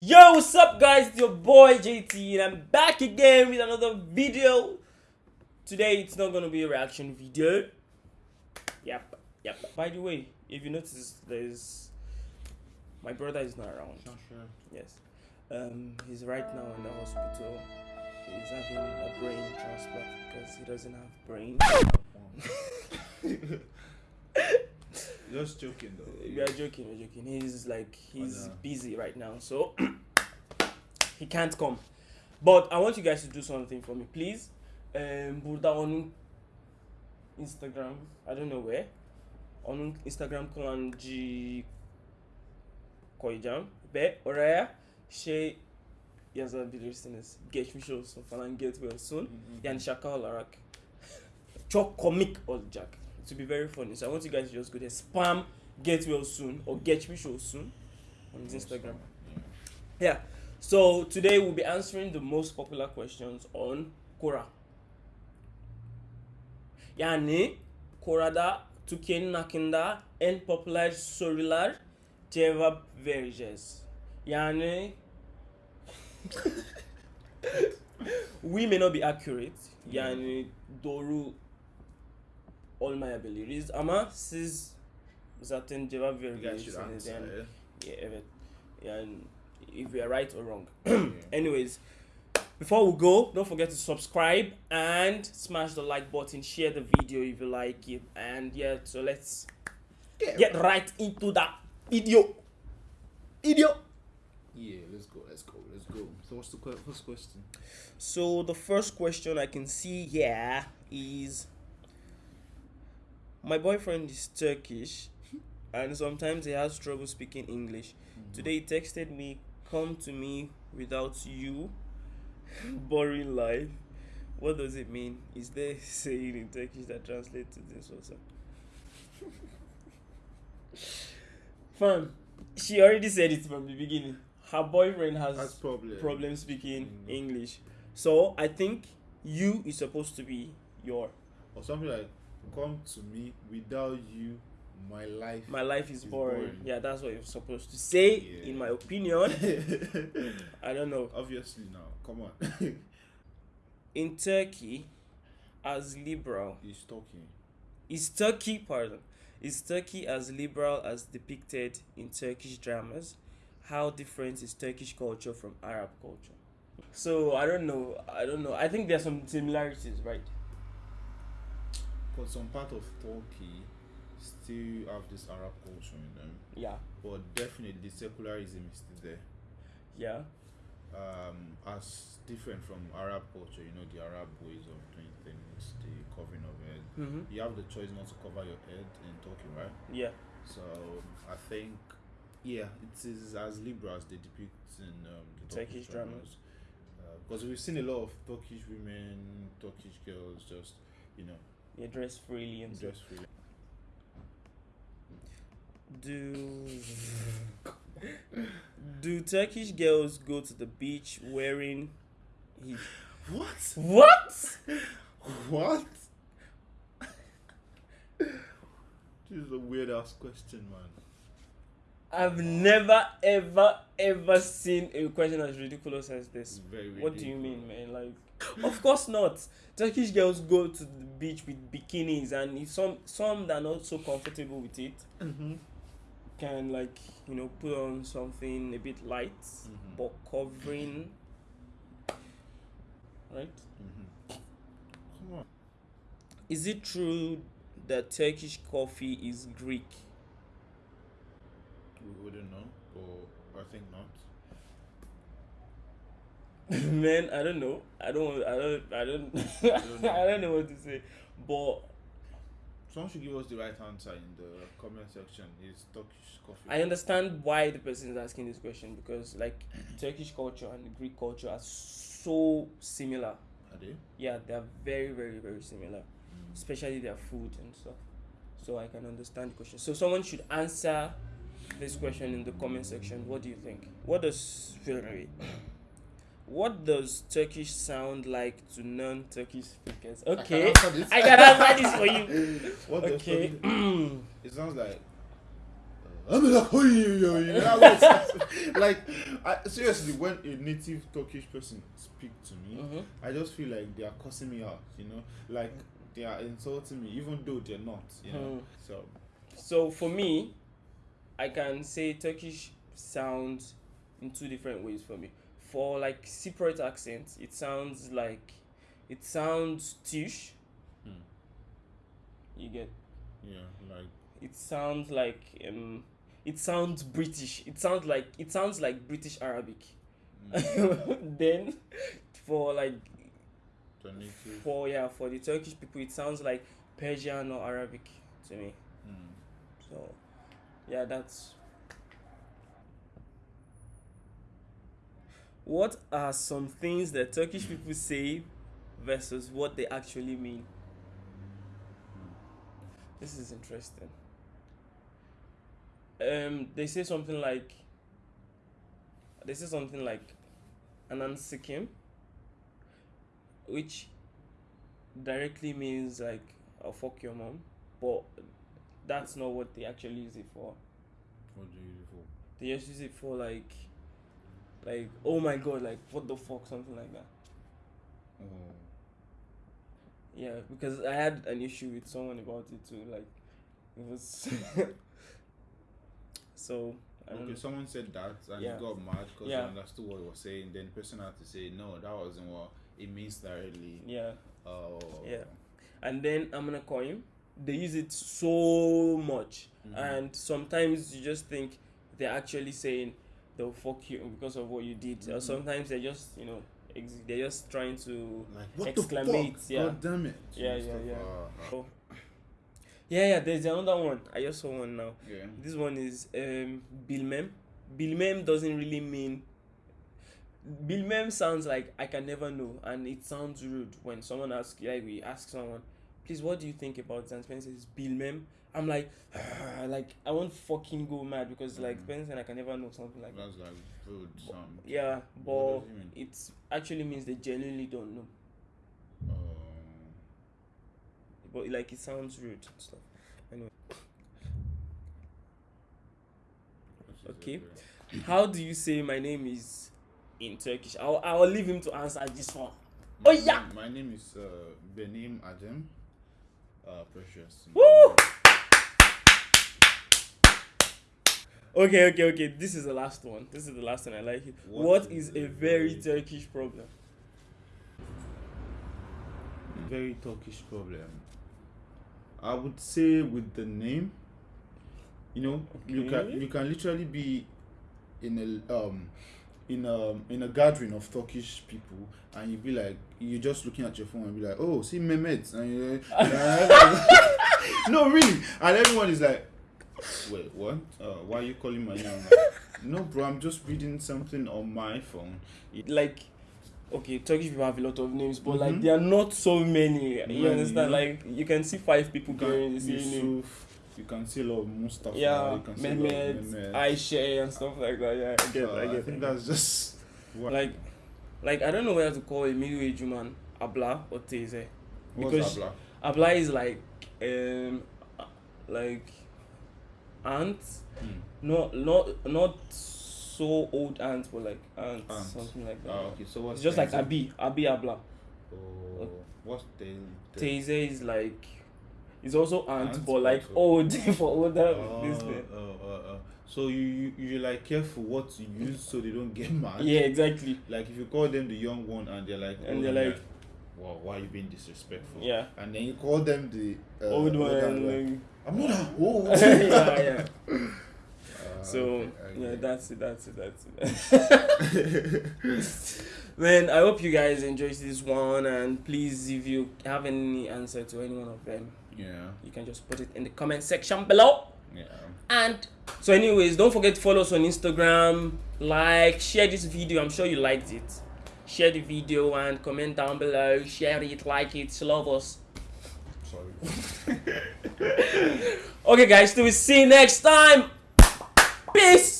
Yo, what's up, guys? It's your boy JT, and I'm back again with another video. Today, it's not gonna be a reaction video. Yep, yep. By the way, if you notice, there's my brother is not around. Not sure. Yes, um, he's right now in the hospital. He's having a brain transplant because he doesn't have brain. Just joking though. We are joking, we're joking. He's like he's know. busy right now, so he can't come. But I want you guys to do something for me, please. Um, Burada on Instagram, I don't know where. On Instagram kullanıcı koyacağım ve oraya şey yazabilirsiniz. Geçmiş olsun falan get well soon. Yani şaka olarak çok komik olacak. To be very funny. So I want you guys to just go there, spam get well soon or geçmiş soon on his Instagram. Yeah. So today we'll be answering the most popular questions on Quora. Yani Quora'da Türkiye'nin hakkında en popüler sorular cevap vereceğiz. Yani we may not be accurate. Yani doğru olmayabiliriz ama siz zaten cevap You guys should vereceksiniz answer. yani. yeah? Evet. Yani if we are right or wrong. Anyways, before we go, don't forget to subscribe and smash the like button, share the video if you like it, and yeah. So let's get right into that video. Video. Yeah, let's go, let's go, let's go. So what's the first question? So the first question I can see here is my boyfriend is Turkish and sometimes he has trouble speaking English. Today he texted me, come to me without you. Boring life. What does it mean? Is there a saying in Turkish that translates to this also? Fam, she already said it from the beginning. Her boyfriend has probably problem speaking Mm. English. So I think you is supposed to be your or something like come to me without you, my life. my life is It's boring. boring. Yeah, that's what you're supposed to say, Yeah. in my opinion. I don't know. Obviously now, come on. In Turkey, as liberal He's talking. is Turkey pardon is Turkey as liberal as depicted in Turkish dramas? How different is Turkish culture from Arab culture? So I don't know. I don't know. I think there's some similarities, right? Because some part of Turkey still have this Arab culture in them, Yeah. but definitely secularism is still there. Yeah. um, as different from Arab culture, you know, the Arab ways of doing things, the covering of head. Mm-hmm. You have the choice not to cover your head in Turkey, right? Yeah. So I think, yeah, it is as liberal as they depict in um, the Turkish Turkish, dramas. Because we've seen a lot of Turkish women, Turkish girls just, you know, You dress freely and dress freely. Do do Turkish girls go to the beach wearing hijab? What? What? What? this is a weird ass question, man. I've never ever ever seen a question as ridiculous as this. very What do you mean, man? Like, of course not. Turkish girls go to the beach with bikinis, and if some some that are not so comfortable with it Mm-hmm. can like you know put on something a bit light Mhm. but covering, right? Mm-hmm. Come on. Is it true that Turkish coffee is Greek? We wouldn't know, but I think not. Man, I don't know. I don't. I don't. I don't. don't know. I don't know what to say. But Someone should give us the right answer in the comment section. Is Turkish coffee? I understand why the person is asking this question because, like, Turkish culture and Greek culture are so similar. Are they? Yeah, they are very, very, very similar, mm. especially their food and stuff. So I can understand the question. So someone should answer this question in the comment section. What do you think? What does what does Turkish sound like to non-Turkish speakers? Okay, answer this. I can answer this for you. What Okay. Turkish- It sounds like. Like, I, seriously, when a native Turkish person speak to me, Mhm. I just feel like they are cussing me out. You know, like they are insulting me, even though they're not. You know, Hmm. so So for me, I can say Turkish sounds in two different ways for me. For like Cypriot accent, it sounds like it sounds Tish. Hmm. You get yeah, like it sounds like um it sounds British. It sounds like it sounds like British Arabic. mm, then for like native. for yeah for the Turkish people it sounds like Persian or Arabic to me. Mm. So yeah that's what are some things that Turkish people say versus what they actually mean? This is interesting. Um, they say something like they say something like anan sikim, which directly means like oh, fuck your mom, but that's not what they actually use it for. What do you use it for? They just use it for like like oh my god, like what the fuck, something like that. Oh. Yeah, because I had an issue with someone about it too. Like, it was. so Okay, know. someone said that and Yeah. you got mad because Yeah. you understood what he was saying. Then the person had to say, no, that wasn't what it means directly. Yeah, Oh. Yeah. and then I'm gonna call him. They use it so much, Mhm. and sometimes you just think they're actually saying they'll fuck you because of what you did, or Mhm. sometimes they're just you know ex- they're just trying to. Like, what Exclamate, the fuck? yeah. God damn it. Yeah, yeah, yeah. Uh, uh, Yeah, yeah. There's another one. I just saw one now. yeah. This one is um Bilmem. Bilmem doesn't really mean Bilmem sounds like I can never know and it sounds rude when someone asks like we ask someone, please what do you think about Zan Spencer says Bilmem? I'm like like I won't fucking go mad because like Mhm. Spencer I can never know something like that. That's like rude sound. Yeah, but it actually means they genuinely don't know. Uh, But like it sounds rude and stuff. Anyway. Okay. How do you say my name is in Turkish? I'll I'll leave him to answer this one. My Oh, yeah. name- My name is uh, Benim Adem. Uh, Precious. Woo! Okay, okay, okay. This is the last one. This is the last one. I like it. What what is is a very very- Turkish problem? Very Turkish problem. I would say with the name. You know, you can you can literally be in a um in a in a gathering of Turkish people and you be like you're just looking at your phone and be like oh see Mehmet and you no really and everyone is like wait what uh, why are you calling my name like, no bro I'm just reading something on my phone Like, okay, Turkish people have a lot of names, but like Mhm. there are not so many. Many, you understand? yeah. Like you can see five people bearing the same name. You can see a lot of Mustafa Yeah, you can see a lot of Mehmet. Aisha, and stuff like that. Yeah, I get, So I get. I think that's just what like, like I don't know whether to call a middle aged woman Abla or Teze. what's because- Abla? Abla is like, um, like, aunt, Hmm. not not not so old aunt, but like aunt, Aunt. something like that. Ah, okay so what's It's just like? Abi, Abi Abla. oh, what's the, the Teze is like, is also aunt, Aunt, but like also. old for older. Oh, this thing. oh, oh, oh. So you, you you like careful what you use so they don't get mad. Yeah, exactly. Like if you call them the young one and they're like, And they're like- wow, why are you being disrespectful? Yeah. And then you call them the uh, old one. and, like, like- I'm not that old. yeah, yeah. Uh, So okay, yeah, that's it. That's it. That's it. Man, I hope you guys enjoyed this one, and please, if you have any answer to any one of them, yeah, you can just put it in the comment section below. yeah. And so, anyways, don't forget to follow us on Instagram, like, share this video. I'm sure you liked it. Share the video and comment down below. Share it, like it, love us. Sorry. Okay, guys, till we see you next time. Peace.